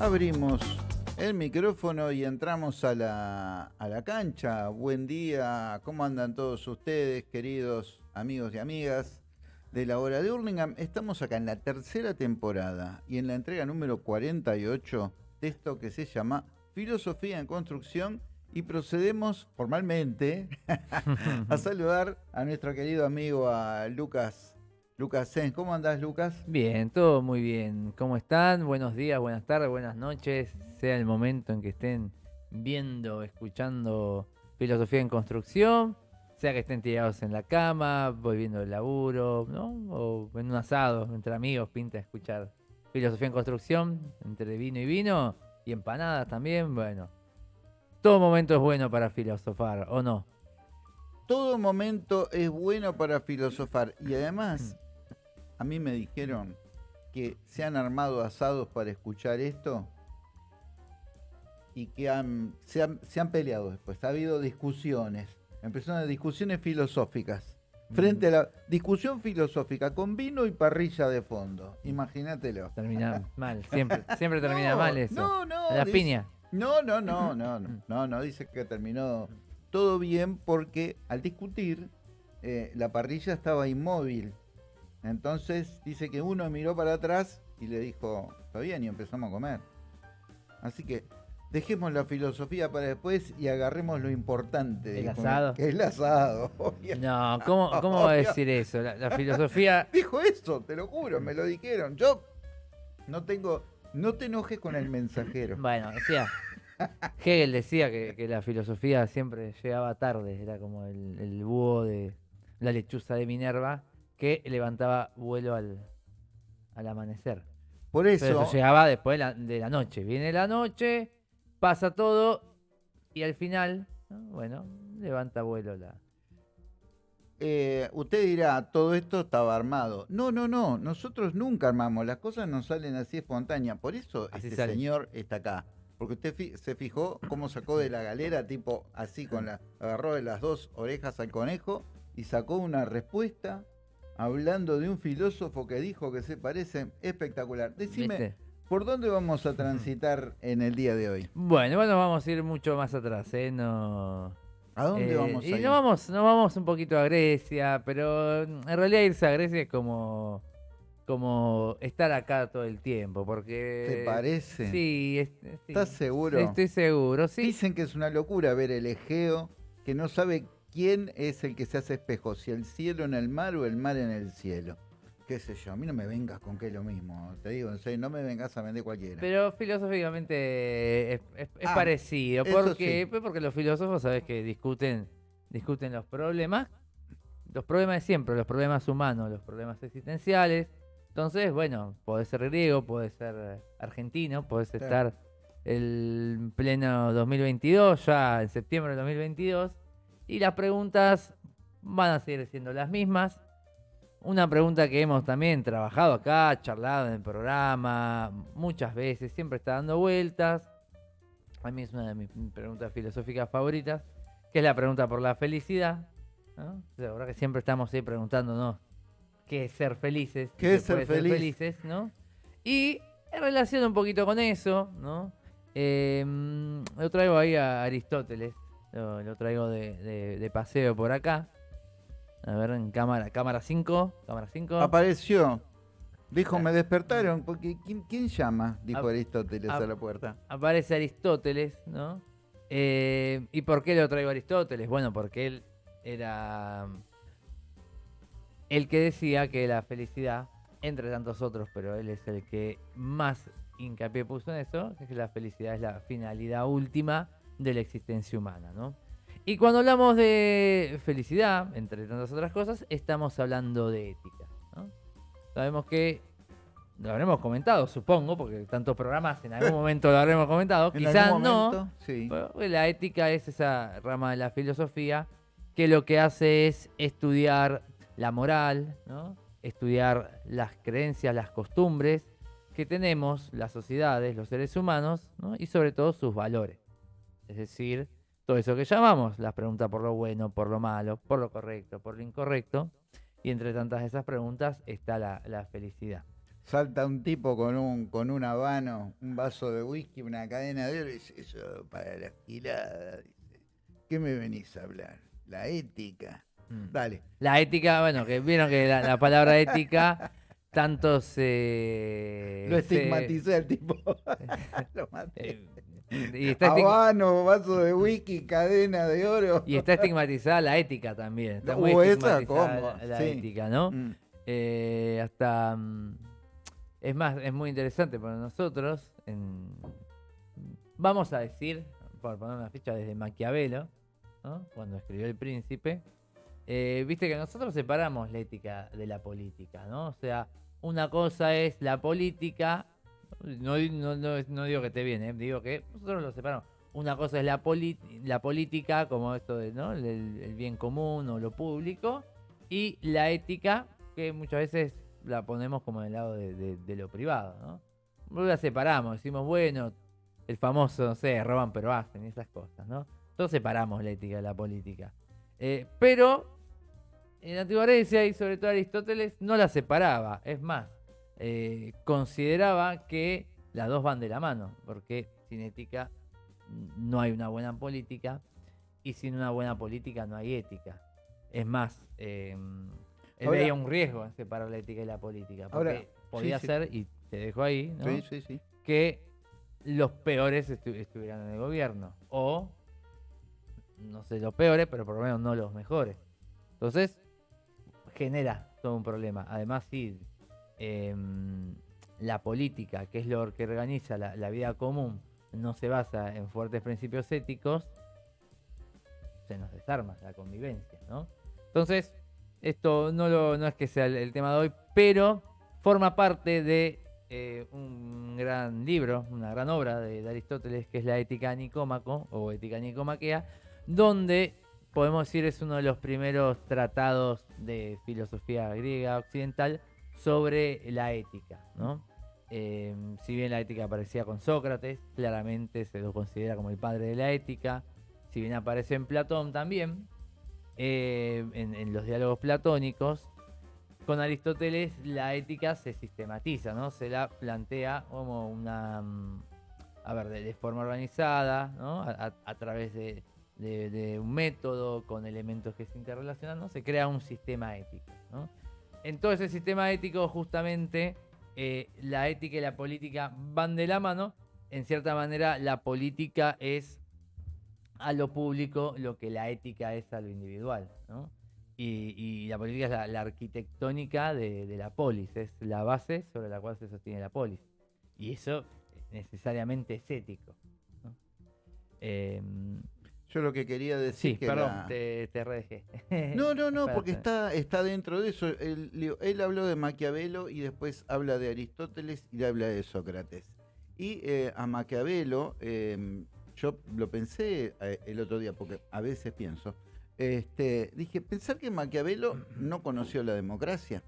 Abrimos el micrófono y entramos a la, a la cancha. Buen día, ¿cómo andan todos ustedes, queridos amigos y amigas de la hora de Hurlingham? Estamos acá en la tercera temporada y en la entrega número 48 de esto que se llama Filosofía en Construcción y procedemos formalmente a saludar a nuestro querido amigo a Lucas Lucas Sens. ¿Cómo andás, Lucas? Bien, todo muy bien. ¿Cómo están? Buenos días, buenas tardes, buenas noches. Sea el momento en que estén viendo, escuchando filosofía en construcción, sea que estén tirados en la cama, volviendo del laburo, ¿no? O en un asado entre amigos, pinta escuchar filosofía en construcción, entre vino y vino, y empanadas también, bueno. Todo momento es bueno para filosofar, ¿o no? Todo momento es bueno para filosofar. Y además, a mí me dijeron que se han armado asados para escuchar esto y que han, se, han, peleado después. Ha habido discusiones, empezaron discusiones filosóficas. Frente a la discusión filosófica con vino y parrilla de fondo. Imagínatelo. Termina mal, siempre, siempre termina mal eso. No, no. La piña. No, no, no, no, no, no, dice que terminó todo bien porque al discutir eh, la parrilla estaba inmóvil. Entonces dice que uno miró para atrás y le dijo, está bien, y empezamos a comer. Así que dejemos la filosofía para después y agarremos lo importante. ¿El asado? Que es el asado. No, ¿cómo, cómo va a decir eso? La, filosofía... Dijo eso, te lo juro, me lo dijeron. Yo no tengo... No te enojes con el mensajero. Bueno, decía... Hegel decía que, la filosofía siempre llegaba tarde, era como el, el búho de la lechuza de Minerva, que levantaba vuelo al, amanecer. Por eso. llegaba después de la, noche. Viene la noche, pasa todo y al final, bueno, levanta vuelo la. Eh, usted dirá, todo esto estaba armado. No, no, no, nosotros nunca armamos, las cosas nos salen así espontáneas. Por eso este señor está acá. Porque usted se fijó cómo sacó de la galera, tipo así, con la, agarró de las dos orejas al conejo y sacó una respuesta hablando de un filósofo que dijo que se parece espectacular. Decime, ¿por dónde vamos a transitar en el día de hoy? Bueno, bueno, vamos a ir mucho más atrás, ¿eh? No... ¿A dónde eh, vamos a ir? No vamos, no vamos un poquito a Grecia, pero en realidad irse a Grecia es como como estar acá todo el tiempo, porque... ¿Te parece? Sí, ¿Estás seguro? Estoy seguro, sí. Dicen que es una locura ver el Egeo, que no sabe ¿quién es el que se hace espejo? ¿Si el cielo en el mar o el mar en el cielo? qué sé yo, a mí no me vengas con que es lo mismo, te digo, no me vengas a vender cualquiera. Pero filosóficamente es, ah, parecido, porque, pues porque los filósofos, sabes que discuten, discuten los problemas, los problemas de siempre, los problemas humanos, los problemas existenciales. Entonces, bueno, puede ser griego, puede ser argentino, puedes estar el pleno 2022, ya en septiembre de 2022 y las preguntas van a seguir siendo las mismas. Una pregunta que hemos también trabajado acá, charlado en el programa muchas veces, siempre está dando vueltas. A mí es una de mis preguntas filosóficas favoritas, que es la pregunta por la felicidad. ¿no? La verdad que siempre estamos ahí preguntándonos qué es ser felices. ¿Qué es ser, felices? ¿no? Y en relación un poquito con eso, ¿no? Eh, lo traigo ahí a Aristóteles, lo, traigo de, paseo por acá. A ver, en cámara, cámara 5. Cámara 5. Apareció. Dijo, me despertaron. Porque, ¿quién, llama? Dijo Aristóteles a la puerta. Aparece Aristóteles, ¿no? Eh, ¿Y por qué lo traigo a Aristóteles? Bueno, porque él era el que decía que la felicidad, entre tantos otros, pero él es el que más hincapié puso en eso, que la felicidad es la finalidad última de la existencia humana, ¿no? Y cuando hablamos de felicidad, entre tantas otras cosas, estamos hablando de ética, ¿no? Sabemos que lo habremos comentado, supongo, porque tantos programas en algún momento lo habremos comentado, quizás no. Sí. la ética es esa rama de la filosofía que lo que hace es estudiar la moral, ¿no? estudiar las creencias, las costumbres que tenemos las sociedades, los seres humanos, ¿no? y sobre todo sus valores. Es decir, todo eso que llamamos las preguntas por lo bueno, por lo malo, por lo correcto, por lo incorrecto. Y entre tantas de esas preguntas está la, felicidad. salta un tipo con un, con un habano, un vaso de whisky, una cadena de oro y dice, eso para la. Dice, ¿qué me venís a hablar? La ética. Mm. Dale. La ética, bueno, que vieron que la, la palabra ética tanto se... Lo estigmaticé al tipo. Lo maté. Y, está Habano, vaso de whisky, cadena de oro. y está estigmatizada la ética también. Está muy esa, estigmatizada ¿cómo? la, la Sí. ética, ¿no? Mm. Eh, hasta... mm, Es más, es muy interesante para nosotros. en- vamos a decir, por poner una ficha desde Maquiavelo, ¿no? cuando escribió El Príncipe, eh, viste que nosotros separamos la ética de la política, ¿no? O sea, una cosa es la política, no, no, no- digo que esté bien, ¿eh? digo que nosotros lo separamos. Una cosa es la, la política, como esto de, ¿no? El, bien común o lo público, y la ética, que muchas veces la ponemos como en el lado de, lo privado, ¿no? La separamos, decimos, bueno, el famoso, no sé, roban pero hacen, esas cosas, ¿no? Todos separamos la ética de la política. Eh, pero en la antigua Grecia y sobre todo Aristóteles no la separaba. Es más, eh, consideraba que las dos van de la mano, porque sin ética no hay una buena política y sin una buena política no hay ética. Es más, eh, él Ahora- veía un riesgo en separar la ética y la política, porque Ahora, podía sí, sí. ser, y te dejo ahí, ¿no? Sí, sí, sí. que los peores estu- estuvieran en el gobierno. O, no sé, los peores, pero por lo menos no los mejores. Entonces, genera todo un problema. Además, si em, la política, que es lo que organiza la, vida común, no se basa en fuertes principios éticos, se nos desarma la convivencia, ¿no? Entonces, esto no, lo, no es que sea el, tema de hoy, pero forma parte de eh, un gran libro, una gran obra de, de Aristóteles, que es la Ética Nicómaco o Ética Nicomaquea, donde podemos decir es uno de los primeros tratados de filosofía griega occidental sobre la ética, ¿no? Eh, si bien la ética aparecía con Sócrates, claramente se lo considera como el padre de la ética. Si bien aparece en Platón también, eh, en, los diálogos platónicos, con Aristóteles la ética se sistematiza, ¿no? Se la plantea como una, mm, a ver, de, forma organizada, ¿no? A, través de, de- de un método con elementos que se interrelacionan, ¿no? Se crea un sistema ético, ¿no? En todo ese sistema ético, justamente, eh, la ética y la política van de la mano. En cierta manera, la política es a lo público lo que la ética es a lo individual, ¿no? Y, la política es la, arquitectónica de, de la polis, es la base sobre la cual se sostiene la polis. Y eso necesariamente es ético. ¿no? Em, Yo lo que quería decir sí, que perdón, la- te, te redejé. No, no, no, porque está, está dentro de eso. Él, él habló de Maquiavelo y después habla de Aristóteles y habla de Sócrates. Y eh, a Maquiavelo, eh, yo lo pensé eh, el otro día, porque a veces pienso, este, dije, pensar que Maquiavelo no conoció la democracia.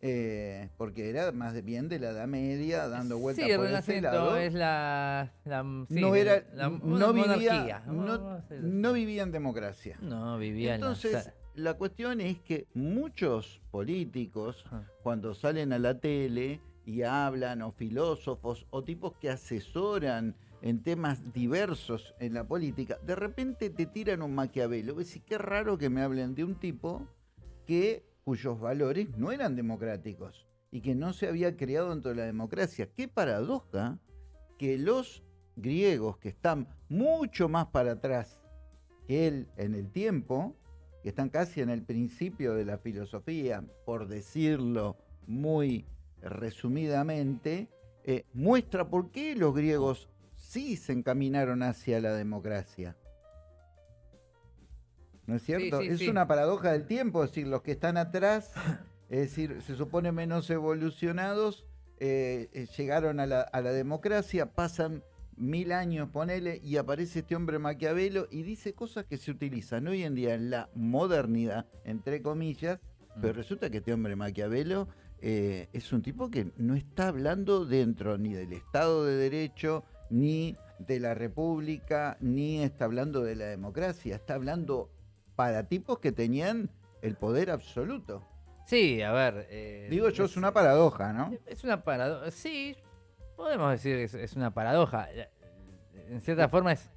Eh, porque era más de- bien de la Edad Media, dando vueltas Sí, el por ese lado. es la... la- sí, no era, la- no vivía, no, vivía en democracia. No, vivía en la Entonces, la cuestión es que muchos políticos, cuando salen a la tele y hablan, o filósofos, o tipos que asesoran en temas diversos en la política, de repente te tiran un Maquiavelo. Ves, qué raro que me hablen de un tipo que cuyos valores no eran democráticos y que no se había creado dentro de la democracia. Qué paradoja que los griegos que están mucho más para atrás que él en el tiempo, que están casi en el principio de la filosofía, por decirlo muy resumidamente, eh, muestra por qué los griegos sí se encaminaron hacia la democracia. ¿No es cierto? sí, es sí. una paradoja del tiempo, es decir, los que están atrás, es decir, se supone menos evolucionados, eh, eh, llegaron a la, a la democracia, pasan mil años, ponele, y aparece este hombre Maquiavelo y dice cosas que se utilizan hoy en día en la modernidad, entre comillas, pero Mm. resulta que este hombre Maquiavelo eh, es un tipo que no está hablando dentro ni del Estado de Derecho, ni de la República, ni está hablando de la democracia, está hablando para tipos que tenían el poder absoluto. Sí, a ver. eh, Digo yo, es una paradoja, ¿no? Es una paradoja. Sí, podemos decir que es, es una paradoja. La- En cierta forma es,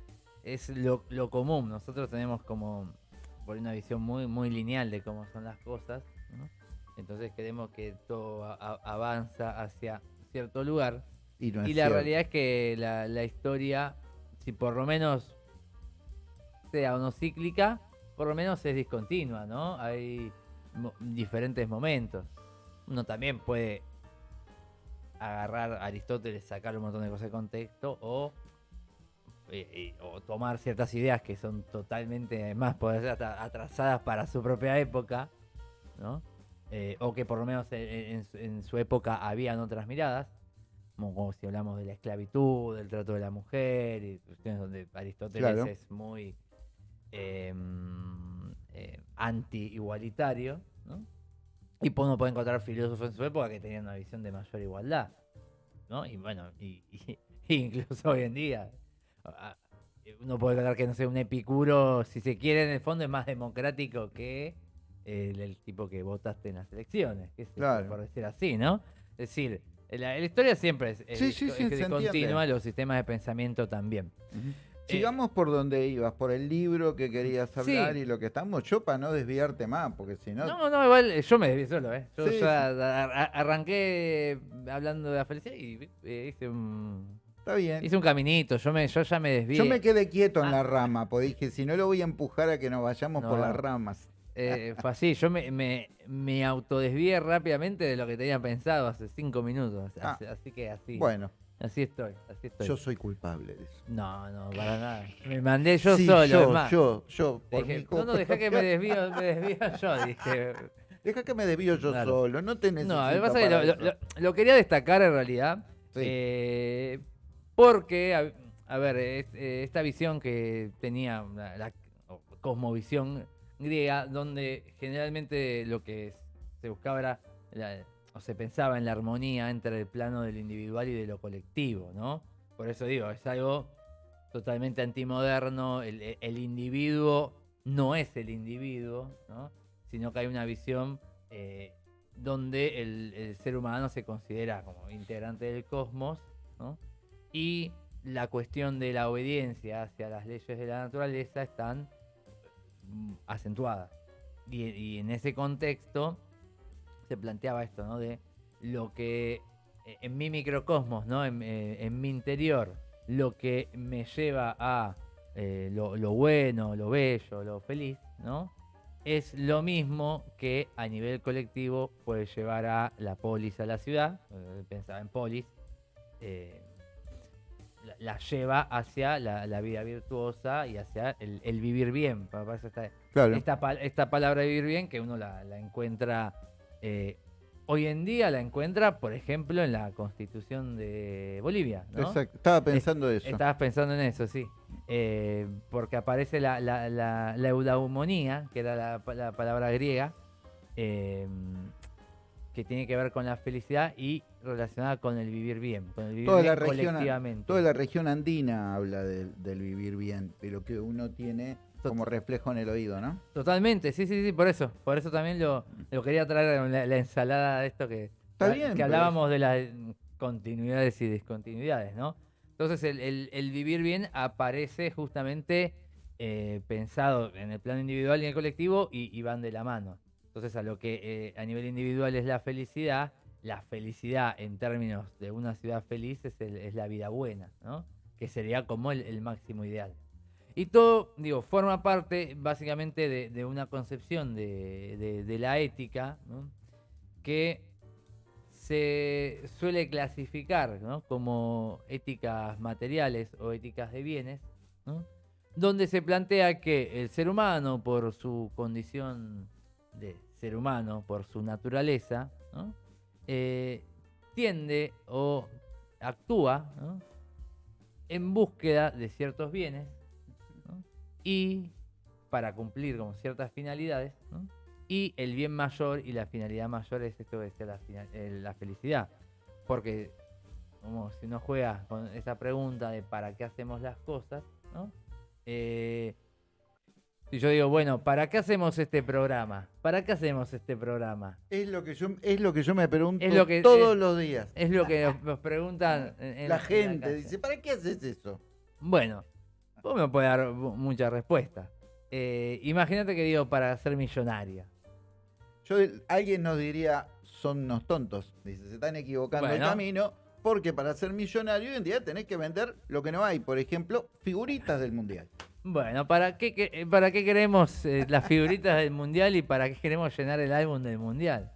es lo, lo común. Nosotros tenemos como por una visión muy, muy lineal de cómo son las cosas. ¿no? Entonces queremos que todo a- a- avanza hacia cierto lugar. Y, no es Y la cierto. realidad es que la, la historia, si por lo menos sea o no cíclica, por lo menos es discontinua, ¿no? Hay mo- diferentes momentos. Uno también puede agarrar a Aristóteles, sacar un montón de cosas de contexto o, eh, o tomar ciertas ideas que son totalmente más poder ser hasta atrasadas para su propia época, ¿no? Eh, o que por lo menos en, en su- en su época habían otras miradas como, si hablamos de la esclavitud, del trato de la mujer, y cuestiones donde Aristóteles Claro. es muy eh, eh, anti-igualitario, ¿no? Y pues uno puede encontrar filósofos en su época que tenían una visión de mayor igualdad, ¿no? Y bueno, y, y- y incluso hoy en día, uno puede encontrar que, no sé, un epicuro, si se quiere, en el fondo es más democrático que el, el tipo que votaste en las elecciones, Claro. por decir así, ¿no? Es decir, la, la historia siempre es, es Sí, es discontinua, entiende. los sistemas de pensamiento también. Sigamos por donde ibas, por el libro que querías Sí. hablar y lo que estamos. Yo para no desviarte más, porque si no. No, no, igual eh, yo me desvié solo, ¿eh? Yo Sí, ya arranqué hablando de la felicidad y eh, hice un, Está bien. hice un caminito, yo, me, yo ya me desvié. Yo me quedé quieto en Ah. la rama, porque dije, si no lo voy a empujar a que nos vayamos por las ramas. Eh, fue así, yo me, me, me autodesvié rápidamente de lo que tenía pensado hace cinco minutos. Ah. Así, así que así, Bueno, así estoy, así estoy. yo soy culpable de eso. No, no, para nada. Me mandé yo Sí, solo, yo, es más. yo, yo, por Dije, mi no, no, deja que me desvío, me desvío yo, dije. Deja que me desvío yo Claro. solo, no te necesito No, lo que pasa es que para lo, eso. lo- lo quería destacar en realidad. Sí. eh, porque, a, a ver, es- eh, esta visión que tenía la, la cosmovisión griega, donde generalmente lo que se buscaba era, la- o se pensaba en la armonía entre el plano de lo individual y de lo colectivo, ¿no? Por eso digo, es algo totalmente antimoderno, el, el individuo no es el individuo, ¿no? Sino que hay una visión eh, donde el, el ser humano se considera como integrante del cosmos, ¿no? Y la cuestión de la obediencia hacia las leyes de la naturaleza están mm, acentuadas. Y, y en ese contexto se planteaba esto, ¿no? De lo que eh, en mi microcosmos, ¿no? En, eh, en mi interior, lo que me lleva a eh, lo, lo bueno, lo bello, lo feliz, ¿no? Es lo mismo que a nivel colectivo puede llevar a la polis a la ciudad, pensaba en polis, eh, la, la lleva hacia la, la vida virtuosa y hacia el, el vivir bien. Pa- para eso está- Claro. esta, pal- esta palabra vivir bien que uno la, la encuentra eh, hoy en día la encuentra por ejemplo en la constitución de Bolivia ¿no? Exacto. Estaba pensando eso. estabas pensando en eso sí Eh, porque aparece la, la, la, la eudaumonía que era la, pa- la palabra griega eh, que tiene que ver con la felicidad y relacionada con el vivir bien con el vivir Toda bien la, región, colectivamente toda la región andina habla del, del vivir bien, de lo que uno tiene como reflejo en el oído, ¿no? Totalmente, sí, sí, sí, por eso. Por eso también lo, lo quería traer la, la ensalada de esto que, Está que- bien, que pero hablábamos de las continuidades y discontinuidades, ¿no? Entonces el, el- el vivir bien aparece justamente eh, pensado en el plano individual y en el colectivo y, y van de la mano. Entonces a lo que eh, a nivel individual es la felicidad, la felicidad en términos de una ciudad feliz es, el- es la vida buena, ¿no? Que sería como el- el máximo ideal. Y todo, digo, forma parte básicamente de, una concepción de, la ética que se suele clasificar como éticas materiales o éticas de bienes, donde se plantea que el ser humano, por su condición de ser humano, por su naturaleza. Eh, tiende o actúa en búsqueda de ciertos bienes. Y para cumplir como ciertas finalidades ¿no? y el bien mayor y la finalidad mayor es esto la, fina- eh, la felicidad porque como si uno juega con esa pregunta de para qué hacemos las cosas ¿no? Eh, Si yo digo, bueno, ¿para qué hacemos este programa? ¿Para qué hacemos este programa? Es lo que yo, es lo que yo me pregunto Es lo que- todos es- los días. Es lo que nos, nos preguntan en, la en gente dice, ¿para qué haces eso? Bueno, vos me puedes dar mu- muchas respuestas. Eh, Imagínate que digo, para ser millonaria. Yo, alguien nos diría, son unos tontos. Dice, se están equivocando Bueno. el camino, porque para ser millonario hoy en día tenés que vender lo que no hay. Por ejemplo, figuritas del mundial. Bueno, ¿para qué, para qué queremos eh, las figuritas del mundial y para qué queremos llenar el álbum del mundial?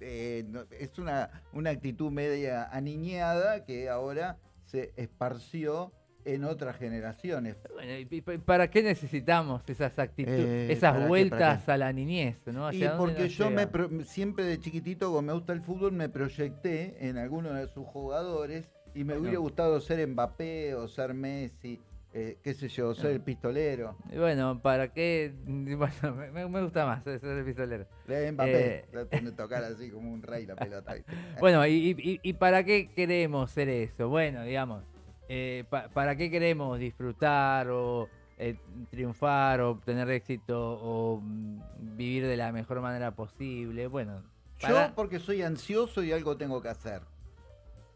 Eh, no- es una, una actitud media aniñada que ahora se esparció en otras generaciones. Bueno, ¿y, para qué necesitamos esas actitudes, Eh, ¿para esas vueltas qué? a la niñez? ¿no? Y ¿Hacia dónde porque yo me pro- siempre de chiquitito, como me gusta el fútbol, me proyecté en alguno de sus jugadores y me hubiera gustado ser Mbappé o ser Messi, eh, qué sé yo, ser No. el pistolero. Y Bueno, ¿para qué? Bueno, me- gusta más ser el pistolero. Eh, Mbappé, Eh. tocar así como un rey la pelota. Bueno, ¿y, y- y para qué queremos ser eso? Bueno, digamos, eh, pa- ¿para qué queremos disfrutar o eh, triunfar o tener éxito o mm, vivir de la mejor manera posible? Bueno, para- Yo porque soy ansioso y algo tengo que hacer.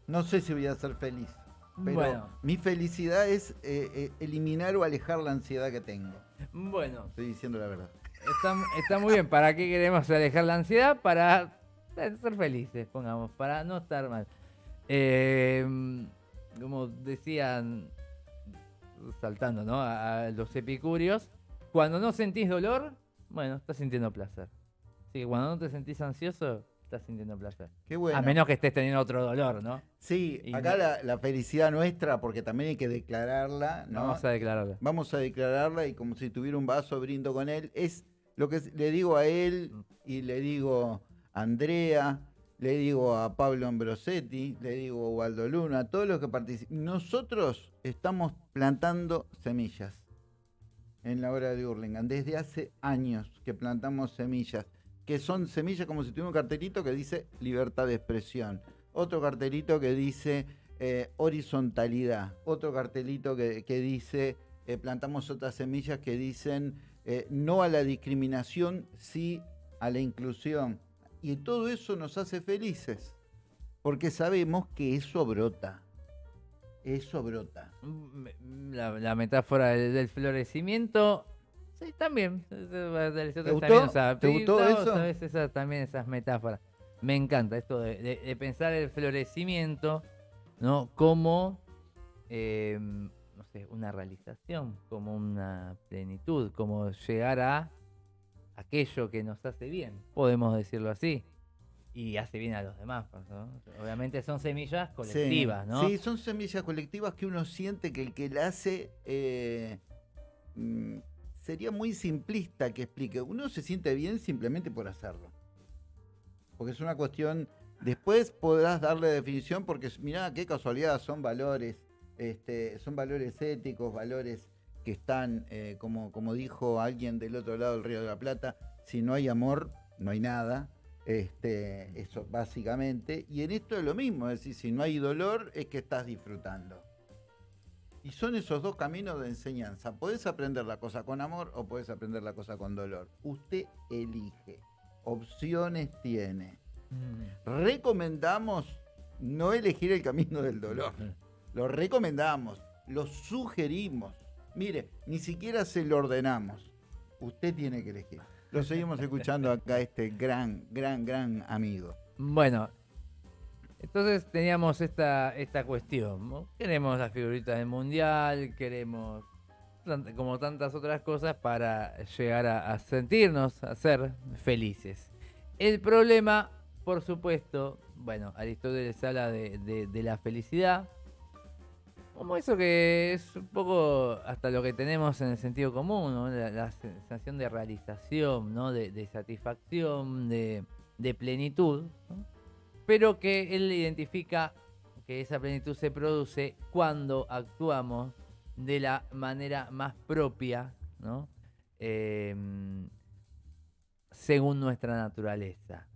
No sé si voy a ser feliz. Pero Bueno. mi felicidad es eh, eliminar o alejar la ansiedad que tengo. bueno, Estoy diciendo la verdad. está, está muy bien. ¿Para qué queremos alejar la ansiedad? Para ser felices, pongamos, para no estar mal. Eh, como decían, saltando ¿no? a, a los epicúreos, cuando no sentís dolor, bueno, estás sintiendo placer. Así que cuando no te sentís ansioso, estás sintiendo placer. Qué bueno. A menos que estés teniendo otro dolor, ¿no? Sí, Y acá no- la, la felicidad nuestra, porque también hay que declararla, ¿no? Vamos a declararlo. Vamos a declararla y como si tuviera un vaso brindo con él. Es lo que le digo a él Mm. y le digo a Andrea, le digo a Pablo Ambrosetti, le digo a Waldo Luna, a todos los que participan. Nosotros estamos plantando semillas en la hora de Hurlingham. Desde hace años que plantamos semillas, que son semillas como si tuviera un cartelito que dice libertad de expresión, otro cartelito que dice eh, horizontalidad, otro cartelito que, que dice, eh, plantamos otras semillas que dicen eh, no a la discriminación, sí a la inclusión. Y todo eso nos hace felices, porque sabemos que eso brota. Eso brota. Mm, La, la metáfora del, del florecimiento. Sí, también. ¿Te gustó? ¿Te gustó eso? Sabes, esa, también esas metáforas. Me encanta esto de, de- de pensar el florecimiento, ¿no? Como, eh, no sé, una realización, como una plenitud, como llegar a aquello que nos hace bien, podemos decirlo así. Y hace bien a los demás, ¿no? Obviamente son semillas colectivas, sí, ¿no? Sí, son semillas colectivas que uno siente que el que la hace eh, mm, sería muy simplista que explique. Uno se siente bien simplemente por hacerlo. Porque es una cuestión. Después podrás darle definición porque mirá qué casualidad, son valores, este, son valores éticos, valores que están, eh, como, como dijo alguien del otro lado del Río de la Plata, si no hay amor, no hay nada. Este, eso básicamente. Y en esto es lo mismo, es decir, si no hay dolor, es que estás disfrutando. Y son esos dos caminos de enseñanza. Podés aprender la cosa con amor o podés aprender la cosa con dolor. Usted elige. Opciones tiene. Mm. Recomendamos no elegir el camino del dolor. Lo recomendamos, lo sugerimos. Mire, ni siquiera se lo ordenamos. Usted tiene que elegir. Lo seguimos escuchando acá, este gran, gran, gran amigo. Bueno, entonces teníamos esta, esta cuestión. Queremos las figuritas del mundial, queremos como tantas otras cosas para llegar a, a sentirnos, a ser felices. El problema, por supuesto, bueno, Aristóteles habla de, de- de la felicidad. Como eso que es un poco hasta lo que tenemos en el sentido común, ¿no? la, sensación de realización, ¿no? de, satisfacción, de, plenitud, pero que él identifica que esa plenitud se produce cuando actuamos de la manera más propia, ¿no? Em, según nuestra naturaleza.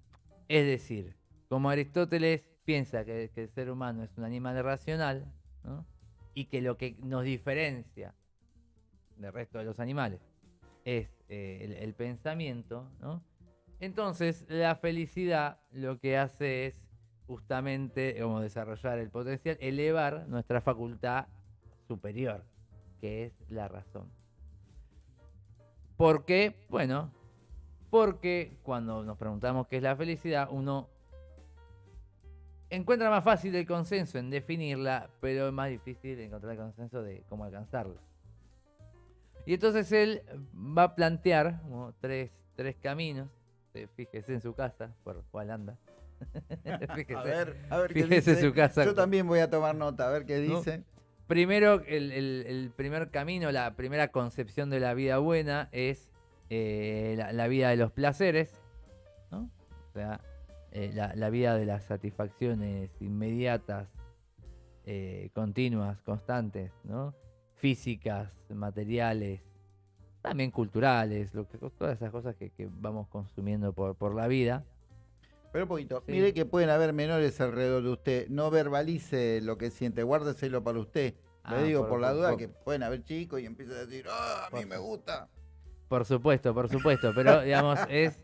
Es decir, como Aristóteles piensa que, que el ser humano es un animal racional, ¿no? Y que lo que nos diferencia del resto de los animales es eh, el, pensamiento, ¿no? Entonces, la felicidad lo que hace es justamente, como desarrollar el potencial, elevar nuestra facultad superior, que es la razón. ¿Por qué? Bueno, porque cuando nos preguntamos qué es la felicidad, uno encuentra más fácil el consenso en definirla, pero es más difícil encontrar el consenso de cómo alcanzarla. Y entonces él va a plantear como tres, tres caminos. Eh, Fíjese en su casa, por cuál anda. Fíjese. A ver, a ver qué dice. su casa. Yo también voy a tomar nota, a ver qué ¿No? dice. Primero, el, el- el primer camino, la primera concepción de la vida buena es eh, la, la vida de los placeres, ¿no? O sea, eh, la, la vida de las satisfacciones inmediatas, eh, continuas, constantes, ¿no? Físicas, materiales, también culturales, lo que, todas esas cosas que, que vamos consumiendo por, por la vida. Pero un poquito. Sí. Mire que pueden haber menores alrededor de usted. No verbalice lo que siente, guárdeselo para usted. Ah, Le digo por- por, la duda por- que pueden haber chicos y empiezan a decir, ah, a mí Por- me gusta. Por supuesto, por supuesto, pero digamos, es,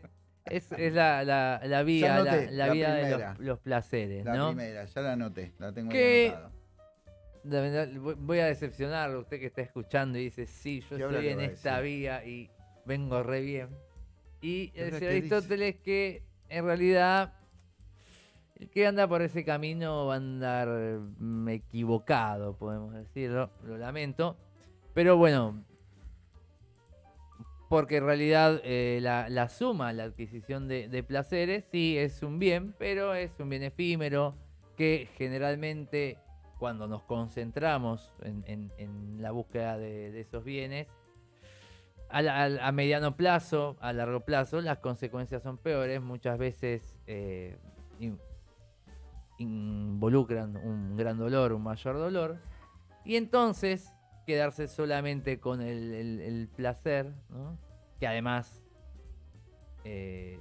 es, es la, la, la vida, la, vida de los, los placeres, La ¿no? primera, ya la anoté, la tengo verdad, voy- a decepcionarlo, usted que está escuchando y dice, sí, yo ¿Y ahora estoy en esta vía y vengo re bien. Y ¿Y ahora decía qué dice? Aristóteles que en realidad el que anda por ese camino va a andar mm, equivocado, podemos decirlo, lo lamento. Pero bueno, porque en realidad eh, la, la suma, la adquisición de, placeres, sí es un bien, pero es un bien efímero que generalmente cuando nos concentramos en, en- la búsqueda de, esos bienes, a, la- a- mediano plazo, a largo plazo, las consecuencias son peores, muchas veces eh, in- involucran un gran dolor, un mayor dolor, y entonces quedarse solamente con el, el- el placer, ¿no? que además eh,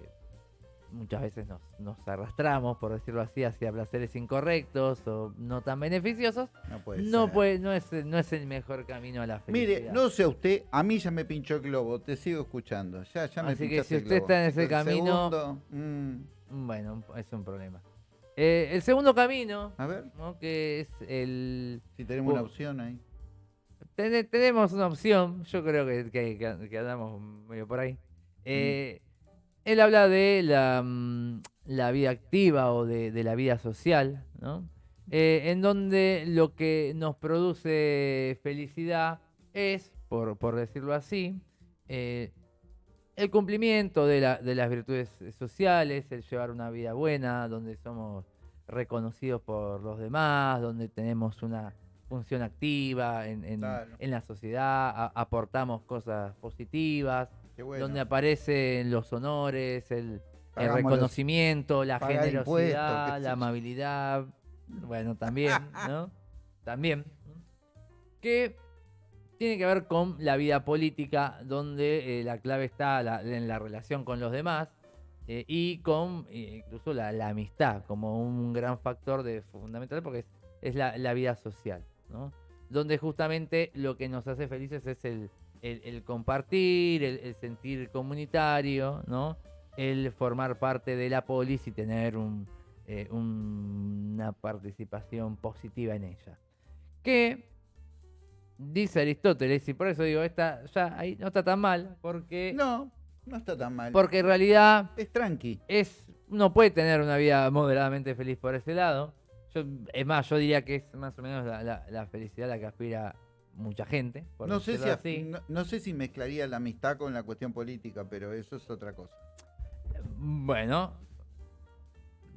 muchas veces nos, nos arrastramos, por decirlo así, hacia placeres incorrectos o no tan beneficiosos, No puede no, ser. puede, no, es, no es el mejor camino a la felicidad. Mire, no sé usted, a mí ya me pinchó el globo, te sigo escuchando. Ya, ya me Así que si usted está en ese El camino- segundo, mm, Bueno, es un problema. Eh, el segundo camino, a ver, ¿no? que es el... si tenemos una opción ahí. Tene- tenemos una opción, yo creo que, que- andamos medio por ahí. Eh, Él habla de la, mm, la vida activa o de, de la vida social, ¿no? Eh, en donde lo que nos produce felicidad es, por, por decirlo así, eh, el cumplimiento de, la- de las virtudes sociales, el llevar una vida buena, donde somos reconocidos por los demás, donde tenemos una función activa en, en- Claro. en la sociedad, a- aportamos cosas positivas, bueno. donde aparecen los honores, el, reconocimiento, la generosidad, la amabilidad, bueno, también, ¿no? También. Que tiene que ver con la vida política, donde eh, la clave está la- en la relación con los demás eh, y con eh, incluso la, la amistad como un gran factor de, fundamental porque es, es la, la vida social, ¿no? Donde justamente lo que nos hace felices es el, el- el compartir, el, el sentir comunitario, ¿no? El formar parte de la polis y tener un, eh, un- una participación positiva en ella. Que dice Aristóteles, y por eso digo, esta ya ahí no está tan mal, porque, No, no está tan mal. porque en realidad Es tranqui. es uno puede tener una vida moderadamente feliz por ese lado. Yo, es más, yo diría que es más o menos la, la- la felicidad a la que aspira mucha gente. por No sé, si, así. no, no sé si mezclaría la amistad con la cuestión política, pero eso es otra cosa. Bueno,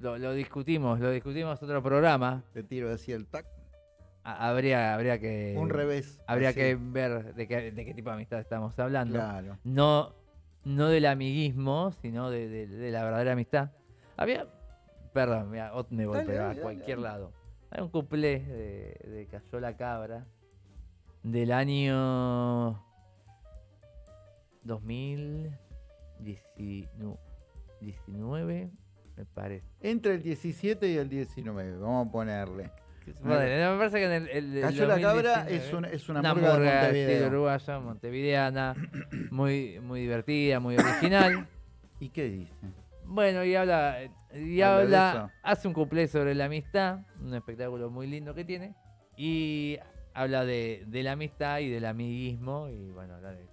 lo, lo discutimos, lo discutimos en otro programa. Te tiro así el tac. Ha- Habría, habría que. un revés. Habría así. que ver de qué, de qué tipo de amistad estamos hablando. Claro. No, no del amiguismo, sino de, de- de la verdadera amistad. Había. Perdón, mira, me voy Dale, pero a cualquier dale. lado. Hay un cuplé de, de Cayó la Cabra del año 2019, me parece. Entre el 17 y el 19, vamos a ponerle. Bueno, me parece que en el, el Cayó la cabra 2019, es una, es una, una murga de uruguaya, montevideana, muy, muy divertida, muy original. ¿Y qué dice? Bueno, y habla, y Habla de habla, eso. hace un cuplé sobre la amistad, un espectáculo muy lindo que tiene, y habla de, de la amistad y del amiguismo, y bueno, habla de,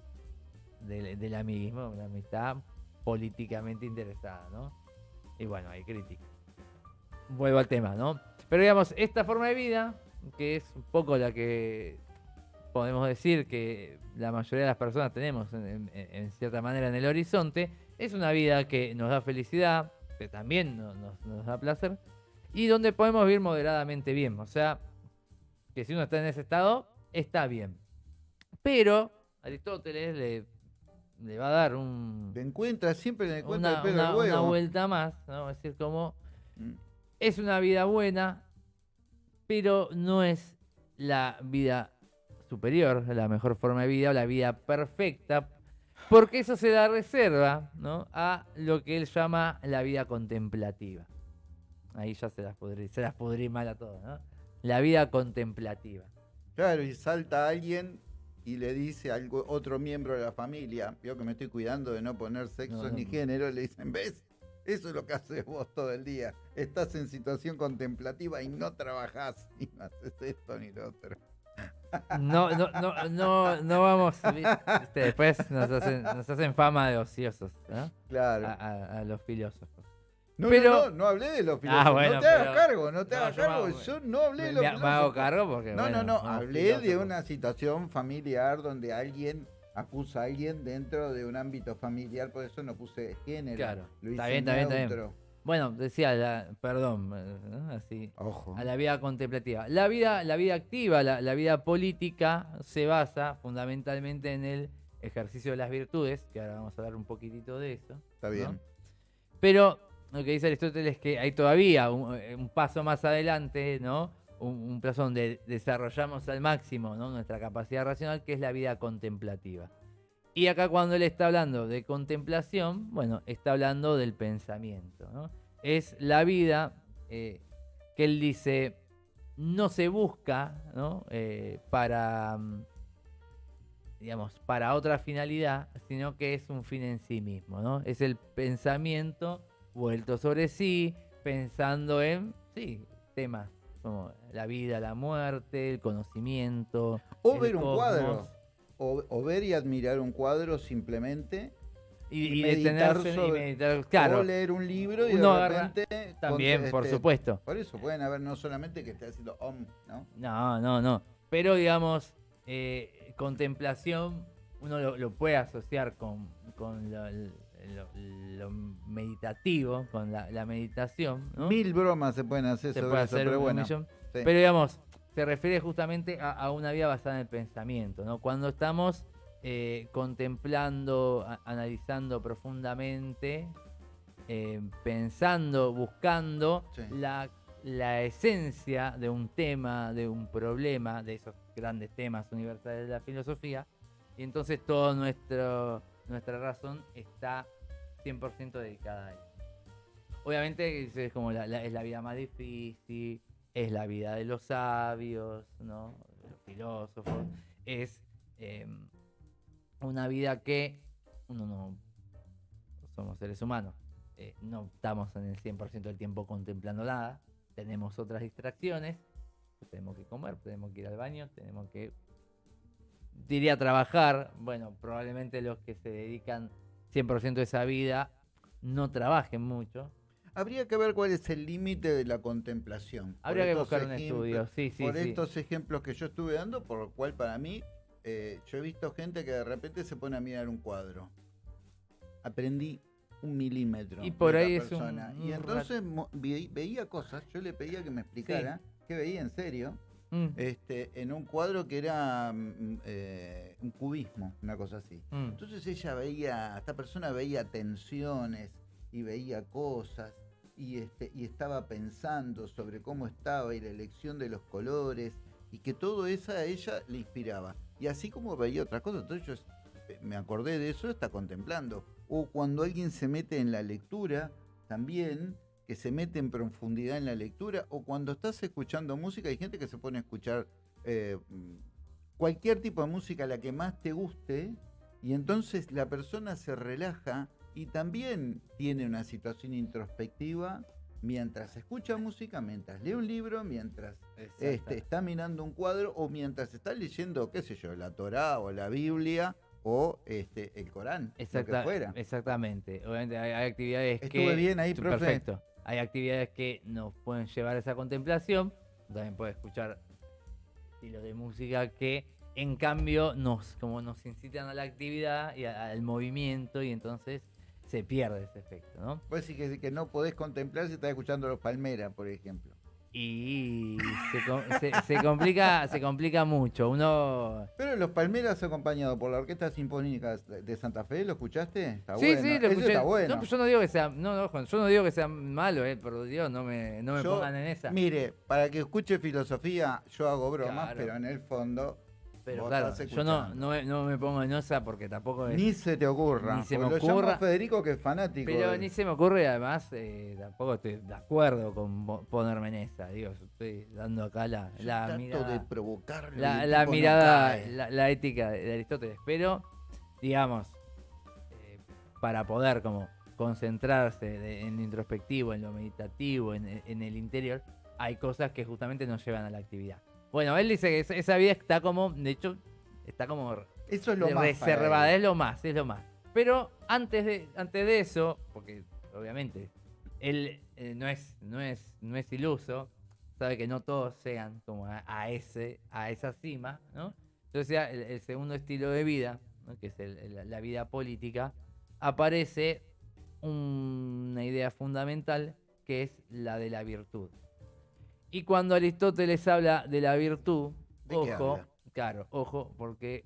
del- del amiguismo, una amistad políticamente interesada, ¿no? Y bueno, hay crítica. Vuelvo al tema, ¿no? Pero digamos, esta forma de vida, que es un poco la que podemos decir que la mayoría de las personas tenemos en, en- en cierta manera en el horizonte, es una vida que nos da felicidad, que también no- nos, nos da placer, y donde podemos vivir moderadamente bien. O sea, que si uno está en ese estado, está bien. Pero Aristóteles le, le va a dar un, Te encuentras, siempre le encuentras una, el pelo una- una vuelta más, ¿no? Es decir, como Mm. es una vida buena, pero no es la vida superior, la mejor forma de vida o la vida perfecta, porque eso se da reserva ¿no? a lo que él llama la vida contemplativa. Ahí ya se las pudrí, se las mal a todos, ¿no? La vida contemplativa. Claro, y salta alguien y le dice a otro miembro de la familia, veo que me estoy cuidando de no poner sexo No, no, ni género, le dicen, ¿ves? Eso es lo que haces vos todo el día. Estás en situación contemplativa y no trabajás, ni no haces esto ni lo otro. No, no, no, no, no vamos. ¿viste? Después nos hacen, nos hacen fama de ociosos, ¿no? Claro. A, a- a los filósofos. no, pero- no, no, no hablé de los filósofos. Ah, bueno, no te hagas cargo, no te No, hagas yo cargo. hago- Yo no hablé de los me- me hago filósofos. cargo porque. No, bueno, no, no, hablé de filósofos. una situación familiar donde alguien acusa a alguien dentro de un ámbito familiar, por eso no puse género. Claro, lo está hice bien, está bien, está bien. Bueno, decía, la- perdón, eh, ¿no? así. Ojo. A la vida contemplativa. La vida, la vida activa, la, la vida política se basa fundamentalmente en el ejercicio de las virtudes, que ahora vamos a hablar un poquitito de eso. Está bien. Pero lo que dice Aristóteles es que hay todavía un, eh, un paso más adelante, ¿no? Un, un plazo donde desarrollamos al máximo ¿no? nuestra capacidad racional, que es la vida contemplativa. Y acá cuando él está hablando de contemplación, bueno, está hablando del pensamiento, ¿no? Es la vida eh, que él dice no se busca, ¿no? Eh, para, mm, digamos, para otra finalidad, sino que es un fin en sí mismo, ¿no? Es el pensamiento vuelto sobre sí, pensando en, sí, temas como la vida, la muerte, el conocimiento. O el ver un cosmos, cuadro. O, o ver y admirar un cuadro simplemente. Y, y meditar detenerse y meditar, claro, O leer un libro y Uno de agarra- también, con- por este, supuesto. Por eso pueden haber no solamente que esté haciendo om, ¿no? No, no, no. Pero digamos, eh, contemplación, uno lo, lo puede asociar con, con lo, lo- lo meditativo, con la, la meditación, ¿no? Mil bromas se pueden hacer Se sobre puede eso, hacer pero bueno. sí. Pero digamos, se refiere justamente a, a una vida basada en el pensamiento, ¿no? Cuando estamos eh, contemplando, a- analizando profundamente, eh, pensando, buscando Sí. la, la esencia de un tema, de un problema, de esos grandes temas universales de la filosofía, y entonces toda nuestra razón está 100% dedicada a eso. Obviamente es como la, la- es la vida más difícil, es la vida de los sabios, ¿no? de los filósofos, es eh, una vida que uno no somos seres humanos, eh, no estamos en el 100% del tiempo contemplando nada, tenemos otras distracciones, tenemos que comer, tenemos que ir al baño, tenemos que diría trabajar, bueno, probablemente los que se dedican 100% a esa vida no trabajen mucho. Habría que ver cuál es el límite de la contemplación. Habría que buscar un estudio, sí, sí, por sí. estos ejemplos que yo estuve dando, por lo cual para mí, eh, yo he visto gente que de repente se pone a mirar un cuadro. Aprendí un milímetro. Y por ahí es un- Y entonces ve- veía cosas, yo le pedía que me explicara, que veía en serio, Mm, este, en un cuadro que era mm, eh, un cubismo, una cosa así. mm. Entonces ella veía, esta persona veía tensiones y veía cosas y, este, y estaba pensando sobre cómo estaba y la elección de los colores y que todo eso a ella le inspiraba. Y así como veía otras cosas, entonces yo me acordé de eso, está contemplando. O cuando alguien se mete en la lectura, también que se mete en profundidad en la lectura, o cuando estás escuchando música, hay gente que se pone a escuchar eh, cualquier tipo de música, la que más te guste, y entonces la persona se relaja y también tiene una situación introspectiva mientras escucha música, mientras lee un libro, mientras este, está mirando un cuadro o mientras está leyendo, qué sé yo, la Torá o la Biblia o este el Corán, lo que fuera. Exactamente. Obviamente hay, actividades que... Estuve bien ahí, profe. Perfecto. Hay actividades que nos pueden llevar a esa contemplación. También puede escuchar estilos de música que en cambio nos como nos incitan a la actividad y al movimiento y entonces se pierde ese efecto, ¿no? Pues sí que, que no podés contemplar si estás escuchando los Palmeras, por ejemplo. Y se, complica se complica mucho. Uno Pero los Palmeras acompañados por la Orquesta Sinfónica de Santa Fe, ¿lo escuchaste? Está sí, sí, lo escuché. Está bueno. No, yo no digo que sea, no, no, yo no digo que sea malo, eh, por Dios, no me, no me pongan en esa. Mire, para que escuche filosofía, yo hago bromas, pero en el fondo pero claro, yo no, no, me pongo en esa porque tampoco Ni se te ocurra. Ni se me ocurra. Federico que es fanático. Pero ni se me ocurre, además, eh, tampoco estoy de acuerdo con ponerme en esa. Digo, estoy dando acá la, la mirada. de provocar la, mirada, la, ética de Aristóteles. Pero, digamos, eh, para poder como concentrarse en lo introspectivo, en lo meditativo, en, en el interior, hay cosas que justamente nos llevan a la actividad. Bueno, él dice que esa vida está como, de hecho, está como eso es lo reservada, es lo más, es lo más. Pero antes de, antes de eso, porque obviamente él eh, no, es, no, es, no es iluso, sabe que no todos sean como a, ese, a esa cima, ¿no? Entonces el, segundo estilo de vida, que es la vida política, aparece una idea fundamental que es la de la virtud. Y cuando Aristóteles habla de la virtud, ojo, claro, ojo, porque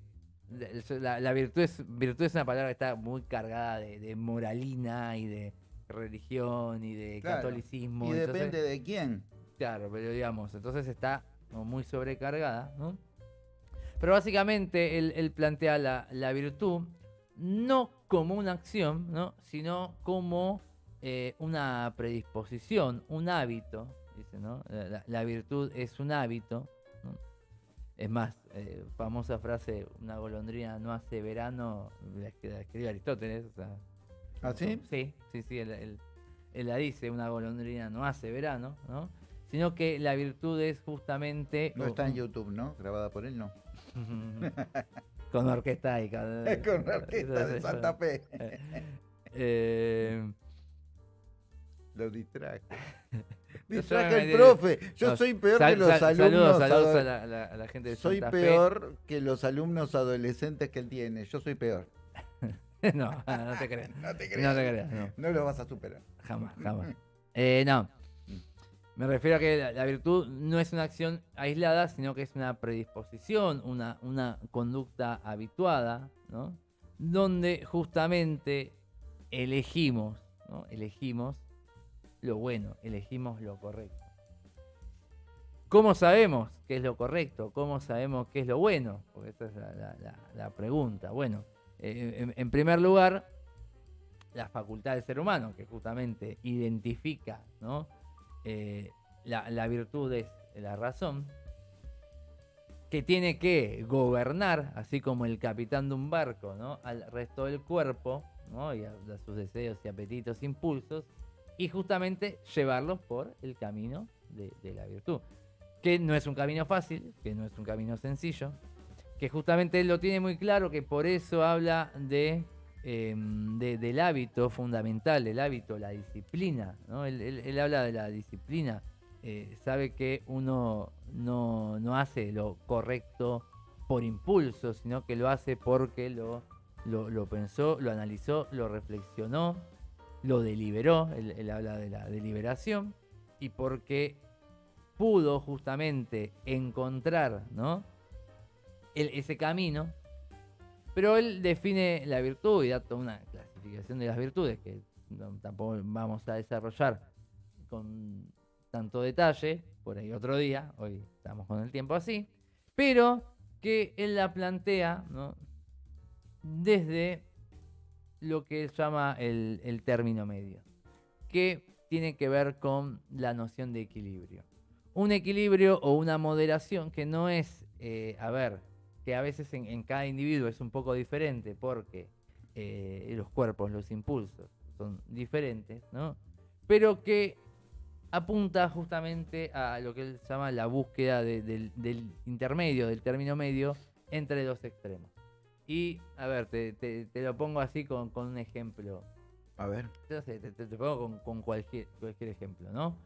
la, virtud, es, virtud es una palabra que está muy cargada de, moralina y de religión y de catolicismo. Y depende de quién. Claro, pero digamos, entonces está muy sobrecargada, ¿no? Pero básicamente él, plantea la, virtud no como una acción, ¿no? sino como eh, una predisposición, un hábito, dice, ¿no? La, virtud es un hábito. Es más, eh, famosa frase, una golondrina no hace verano, la, escribe Aristóteles. ¿Ah, sí? Sí, sí, sí, él, la dice, una golondrina no hace verano, ¿no? Sino que la virtud es justamente... No está en YouTube, ¿no? Grabada por él, no. con orquesta y con, con orquesta de Santa Fe. eh, Lo distraje. Distraje el profe. Yo soy peor que los alumnos. Saludos, a, la, gente de Soy peor que los alumnos adolescentes que él tiene. Yo soy peor. no, no te creas. no te creas. No te creas. No. lo vas a superar. Jamás, jamás. eh, no. Me refiero a que la, virtud no es una acción aislada, sino que es una predisposición, una, una conducta habituada, ¿no? Donde justamente elegimos, ¿no? Elegimos lo bueno, elegimos lo correcto. ¿Cómo sabemos qué es lo correcto? ¿Cómo sabemos qué es lo bueno? Porque esa es la, pregunta. Bueno, eh, en, primer lugar, la facultad del ser humano, que justamente identifica ¿no? Eh, la, virtud es la razón, que tiene que gobernar, así como el capitán de un barco, ¿no? al resto del cuerpo, ¿no? y a sus deseos y apetitos, impulsos, y justamente llevarlos por el camino de, la virtud. Que no es un camino fácil, que no es un camino sencillo, que justamente él lo tiene muy claro, que por eso habla de, em, del hábito fundamental, el hábito, la disciplina. ¿no? Él, habla de la disciplina, eh, sabe que uno no, no, hace lo correcto por impulso, sino que lo hace porque lo, lo pensó, lo analizó, lo reflexionó lo deliberó, él, habla de la deliberación, y porque pudo justamente encontrar ¿no? ese camino, pero él define la virtud y da toda una clasificación de las virtudes que tampoco vamos a desarrollar con tanto detalle, por ahí otro día, hoy estamos con el tiempo así, pero que él la plantea ¿no? desde lo que él llama el, término medio, que tiene que ver con la noción de equilibrio. Un equilibrio o una moderación que no es, eh, a ver, que a veces en, cada individuo es un poco diferente porque eh, los cuerpos, los impulsos son diferentes, ¿no? Pero que apunta justamente a lo que él llama la búsqueda del, intermedio, del término medio entre dos extremos. Y, a ver, te, lo pongo así con, un ejemplo. A ver. te, pongo con, cualquier, cualquier ejemplo, ¿no?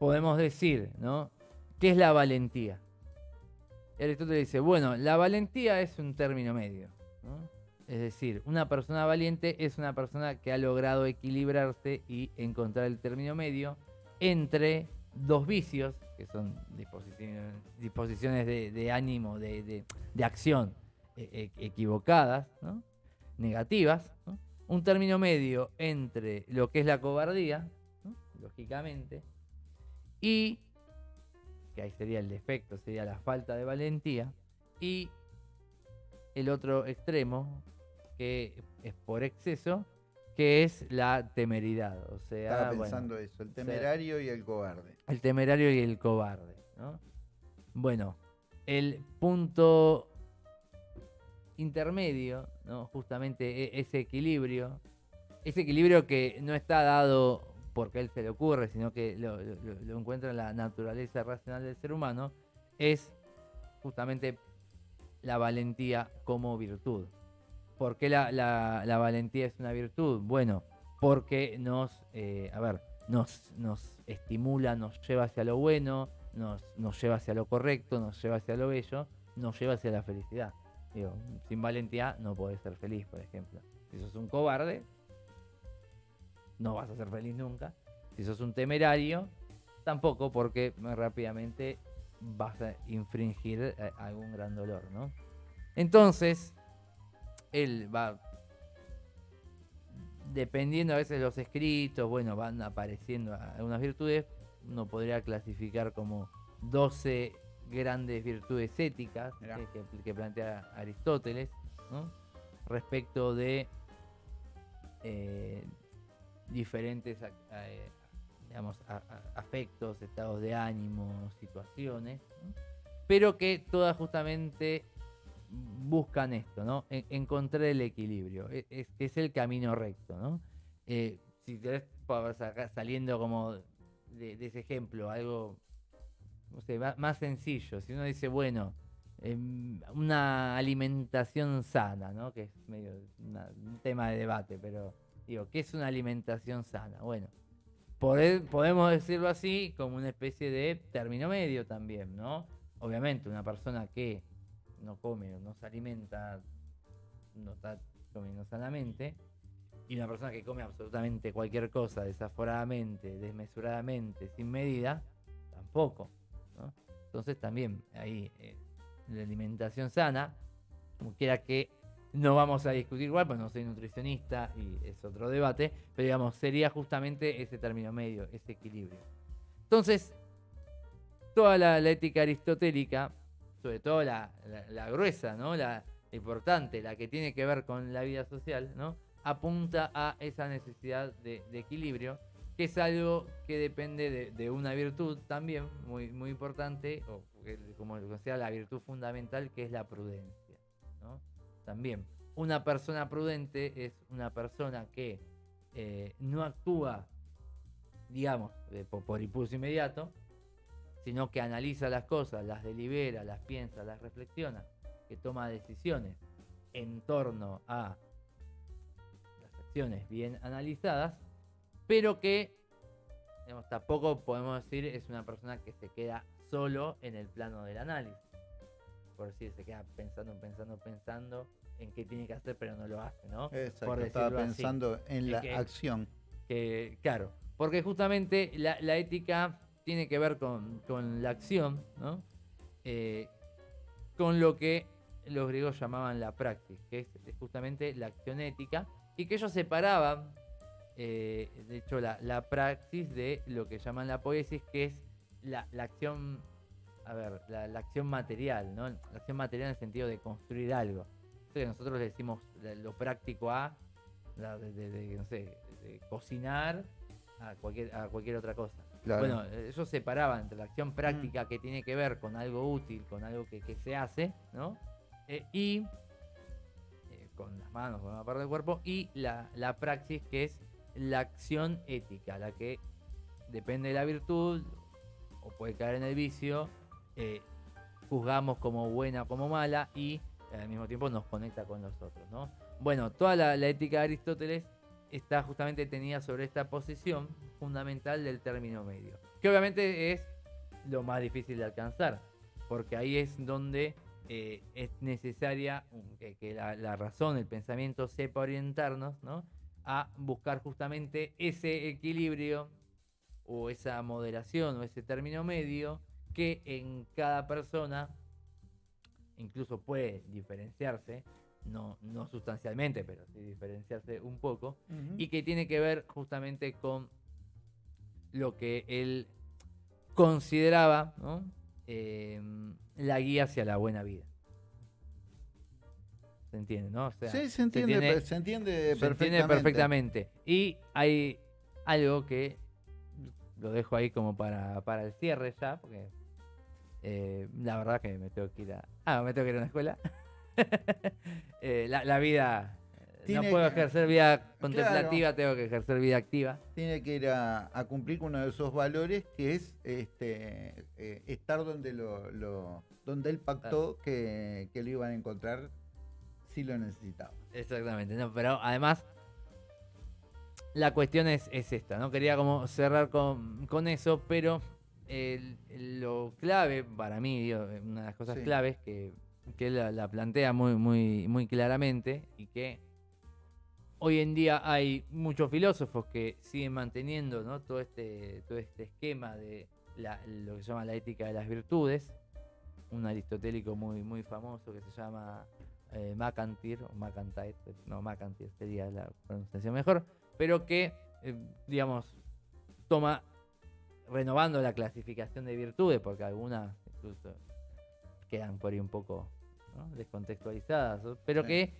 Podemos decir, ¿no? ¿Qué es la valentía? Aristóteles dice, bueno, la valentía es un término medio. ¿no? Es decir, una persona valiente es una persona que ha logrado equilibrarse y encontrar el término medio entre dos vicios, que son disposiciones, de, ánimo, de, acción e, e, equivocadas, negativas. Un término medio entre lo que es la cobardía, lógicamente, y, que ahí sería el defecto, sería la falta de valentía, y el otro extremo, que es por exceso, que es la temeridad. O sea, Estaba pensando eso, el temerario y el cobarde. El temerario y el cobarde. Bueno, el punto intermedio, ¿no? justamente e, ese equilibrio, ese equilibrio que no está dado porque él se le ocurre, sino que lo, lo encuentra en la naturaleza racional del ser humano, es justamente la valentía como virtud. ¿Por qué la, valentía es una virtud? Bueno, porque nos, eh, a ver, nos, nos estimula, nos lleva hacia lo bueno, nos, nos lleva hacia lo correcto, nos lleva hacia lo bello, nos lleva hacia la felicidad. Sin valentía no podés ser feliz, por ejemplo. Si sos un cobarde, no vas a ser feliz nunca. Si sos un temerario, tampoco, porque rápidamente vas a infringir eh, algún gran dolor, ¿no? Entonces, él va dependiendo a veces los escritos, bueno, van apareciendo algunas virtudes, uno podría clasificar como 12 grandes virtudes éticas que, plantea Aristóteles, respecto de eh, diferentes eh, afectos, estados de ánimo, situaciones, pero que todas justamente buscan esto, ¿no? encontrar el equilibrio. E, es, el camino recto, ¿no? Eh, si querés, saliendo como de, ese ejemplo, algo más, sencillo. Si uno dice, bueno, em, una alimentación sana, ¿no? Que es medio un tema de debate, pero digo, ¿qué es una alimentación sana? Bueno, podemos decirlo así como una especie de término medio también, ¿no? Obviamente, una persona que no come, no se alimenta, no está comiendo sanamente, y una persona que come absolutamente cualquier cosa desaforadamente, desmesuradamente, sin medida, tampoco. Entonces también ahí eh, la alimentación sana, como quiera que no vamos a discutir igual, pues no soy nutricionista y es otro debate, pero digamos, sería justamente ese término medio, ese equilibrio. Entonces, toda la ética aristotélica sobre todo la, gruesa, ¿no? La, importante, la que tiene que ver con la vida social, ¿no? apunta a esa necesidad de, equilibrio, que es algo que depende de, una virtud también muy, muy importante, o como considera la virtud fundamental, que es la prudencia. También, una persona prudente es una persona que eh, no actúa, digamos, por impulso inmediato, sino que analiza las cosas, las delibera, las piensa, las reflexiona, que toma decisiones en torno a las acciones bien analizadas, pero que tampoco podemos decir es una persona que se queda solo en el plano del análisis. Por decir, se queda pensando, pensando, pensando en qué tiene que hacer, pero no lo hace, ¿no? Exacto, estaba pensando en la acción. Que, claro, porque justamente la, la ética tiene que ver con, la acción, ¿no? Eh, con lo que los griegos llamaban la praxis, que es, justamente la acción ética, y que ellos separaban, eh, de hecho, la, praxis de lo que llaman la poesis, que es la, acción, a ver, la, acción material, ¿no? La acción material en el sentido de construir algo. Nosotros le decimos lo práctico a, de, no sé, de cocinar a cualquier, a cualquier otra cosa. Claro. Bueno, ellos separaban entre la acción práctica que tiene que ver con algo útil, con algo que, que se hace, ¿no? Eh, y eh, con las manos, con una parte del cuerpo, y la, la praxis que es la acción ética, la que depende de la virtud o puede caer en el vicio, eh, juzgamos como buena o como mala y al mismo tiempo nos conecta con los otros, ¿no? Bueno, toda la, la ética de Aristóteles está justamente tenida sobre esta posición fundamental del término medio, que obviamente es lo más difícil de alcanzar, porque ahí es donde eh, es necesaria que, que la, la razón, el pensamiento sepa orientarnos ¿no? A buscar justamente ese equilibrio o esa moderación o ese término medio que en cada persona incluso puede diferenciarse, no, no sustancialmente, pero sí diferenciarse un poco, y que tiene que ver justamente con lo que él consideraba ¿no? Eh, la guía hacia la buena vida. ¿Se entiende, no? O sea, sí, se entiende, tiene- per- se entiende se perfectamente. entiende perfectamente. Y hay algo que lo dejo ahí como para, para el cierre ya, porque eh, la verdad que me tengo que ir a. Ah, me tengo que ir a una escuela. Eh, la, la vida. Tiene no puedo que- ejercer vida contemplativa, tengo que ejercer vida activa. Tiene que ir a, a cumplir con uno de esos valores que es este eh, estar donde lo, lo- donde él pactó que, que lo iban a encontrar si lo necesitaba. Exactamente, no, pero además la cuestión es, es esta, ¿no? Quería como cerrar con, con eso, pero lo clave para mí, digo, una de las cosas Sí. claves que, que él la, la plantea muy, muy, muy claramente y que hoy en día hay muchos filósofos que siguen manteniendo ¿no? todo, este, todo este esquema de la- lo que se llama la ética de las virtudes, un aristotélico muy, muy famoso que se llama eh, Macantir, o Macantyre, no, Macantir sería la pronunciación mejor, pero que, eh, digamos, toma, renovando la clasificación de virtudes, porque algunas incluso quedan por ahí un poco ¿no? descontextualizadas, pero Sí. que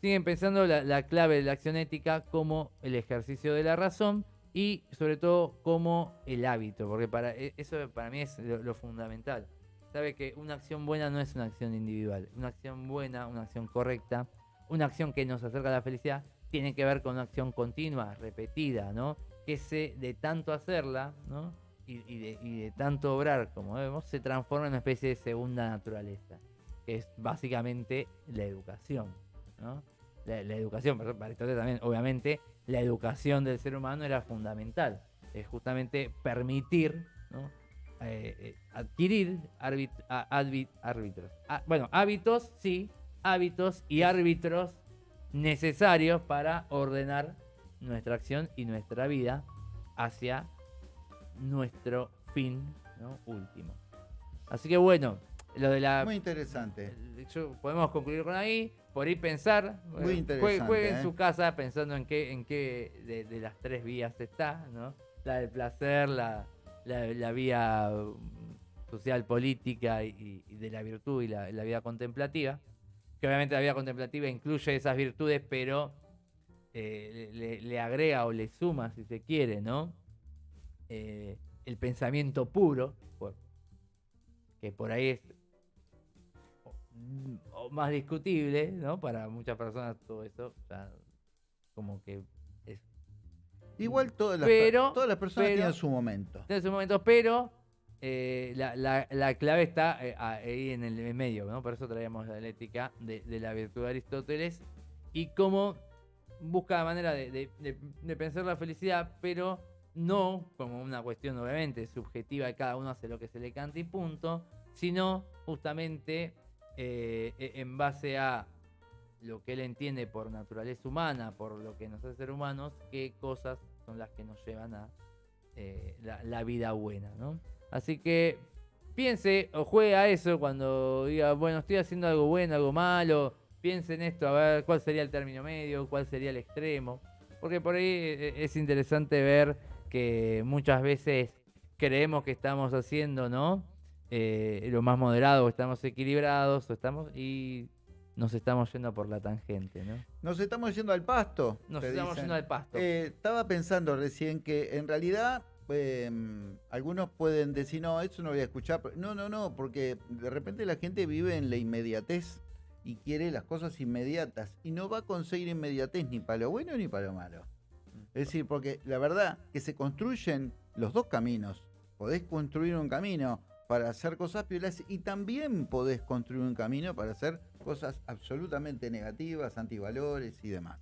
siguen pensando la, la clave de la acción ética como el ejercicio de la razón y sobre todo como el hábito, porque para e- eso para mí es lo- lo fundamental sabe que una acción buena no es una acción individual. Una acción buena, una acción correcta, una acción que nos acerca a la felicidad, tiene que ver con una acción continua, repetida, ¿no? Que se, de tanto hacerla, ¿no? Y, de, y de tanto obrar, como vemos, se transforma en una especie de segunda naturaleza, que es básicamente la educación, ¿no? La, la educación, para Aristóteles también, obviamente, la educación del ser humano era fundamental. Es justamente permitir, ¿no? Eh, eh, adquirir árbit- árbitros. Ah, bueno, hábitos, sí, hábitos y árbitros necesarios para ordenar nuestra acción y nuestra vida hacia nuestro fin ¿no? último. Así que bueno, lo de la... Muy interesante. yo- podemos concluir con ahí, por ahí pensar. Muy eh, interesante, Juegue en ¿eh? su casa pensando en qué, en qué de, de las tres vías está, ¿no? La del placer, la, la, la vía mm, social, política y, de la virtud y la, vida contemplativa. Que obviamente la vida contemplativa incluye esas virtudes, pero eh, le, agrega o le suma, si se quiere, ¿no? Eh, el pensamiento puro, que por ahí es o- mm, o más discutible, ¿no? Para muchas personas todo eso ya como que Igual todas las, Pero- todas las personas pero- tienen su momento. en su momento, pero eh, la, la- la clave está eh, ahí en el medio, ¿no? Por eso traíamos la ética de, de la virtud de Aristóteles y cómo busca la manera de, de- de- de pensar la felicidad, pero no como una cuestión obviamente subjetiva cada uno hace lo que se le canta y punto, sino justamente eh, e- en base a lo que él entiende por naturaleza humana, por lo que nos hace ser humanos, qué cosas son las que nos llevan a eh, la, vida buena, ¿no? Así que piense o juegue a eso cuando diga, bueno, estoy haciendo algo bueno, algo malo, piense en esto, a ver cuál sería el término medio, cuál sería el extremo, porque por ahí eh, es interesante ver que muchas veces creemos que estamos haciendo, ¿no? Eh, lo más moderado, o estamos equilibrados, o estamos y nos estamos yendo por la tangente, ¿no? Nos estamos yendo al pasto. Nos estamos dicen. yendo al pasto. Eh, estaba pensando recién que en realidad eh, algunos pueden decir, no, eso no voy a escuchar. No, no, no, porque de repente la gente vive en la inmediatez y quiere las cosas inmediatas y no va a conseguir inmediatez ni para lo bueno ni para lo malo. Es decir, porque la verdad que se construyen los dos caminos. Podés construir un camino para hacer cosas piolas y también podés construir un camino para hacer cosas absolutamente negativas, antivalores y demás.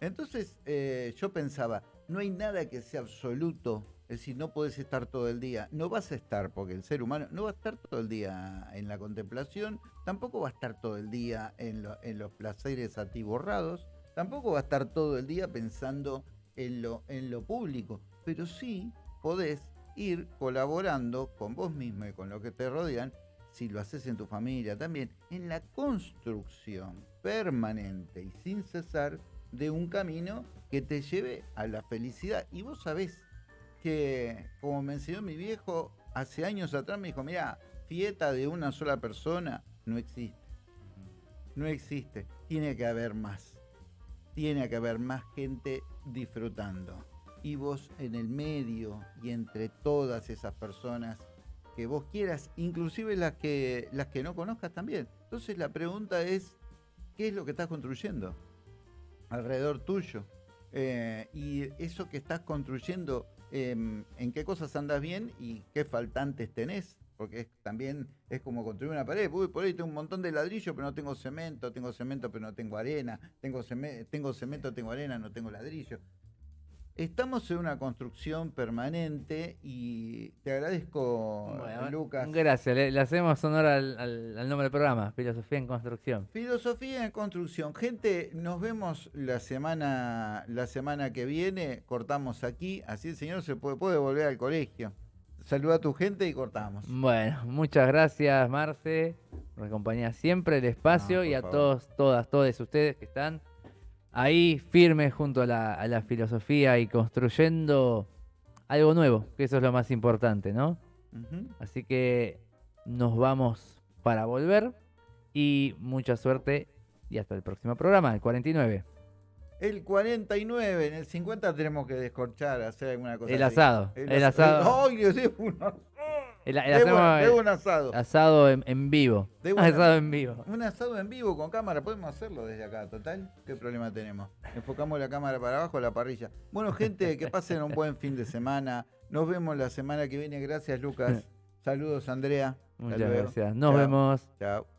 Entonces eh, yo pensaba, no hay nada que sea absoluto, es decir, no podés estar todo el día, no vas a estar, porque el ser humano no va a estar todo el día en la contemplación, tampoco va a estar todo el día en, lo- en los placeres atiborrados, tampoco va a estar todo el día pensando en lo, en lo público, pero sí podés ir colaborando con vos mismo y con lo que te rodean, si lo haces en tu familia también, en la construcción permanente y sin cesar de un camino que te lleve a la felicidad. Y vos sabés que, como me enseñó mi viejo, hace años atrás me dijo, mira, fiesta de una sola persona no existe. No existe. Tiene que haber más. Tiene que haber más gente disfrutando. Y vos en el medio y entre todas esas personas que vos quieras, inclusive las que, las que no conozcas también. Entonces la pregunta es, ¿qué es lo que estás construyendo alrededor tuyo? Eh, y eso que estás construyendo, em, ¿en qué cosas andas bien y qué faltantes tenés? Porque también es como construir una pared. Uy, por ahí tengo un montón de ladrillo, pero no tengo cemento. Tengo cemento, pero no tengo arena. Tengo cemento, tengo arena, no tengo ladrillo. Estamos en una construcción permanente y te agradezco, Bueno, Lucas. Gracias, le, le hacemos honor al, al- al nombre del programa, Filosofía en Construcción. Filosofía en construcción. Gente, nos vemos la semana, la semana que viene. Cortamos aquí. Así el señor se puede, puede volver al colegio. Saluda a tu gente y cortamos. Bueno, muchas gracias, Marce. Nos acompaña siempre el espacio No, y por a favor. todos, todas, todos ustedes que están ahí firmes junto a la, a la filosofía y construyendo algo nuevo, que eso es lo más importante, ¿no? Así que nos vamos para volver y mucha suerte y hasta el próximo programa, el 49. El 49, en el 50 tenemos que descorchar, hacer alguna cosa. El así. asado, el asa- asado. El, el Debo- hacemos debo el un asado. asado en, en vivo. Debo un asado en vivo. Un asado en vivo con cámara, podemos hacerlo desde acá, total. ¿Qué problema tenemos? Enfocamos la cámara para abajo, la parrilla. Bueno, gente, que pasen un buen fin de semana. Nos vemos la semana que viene. Gracias, Lucas. Saludos, Andrea. Muchas gracias. Nos Chao. vemos. Chao.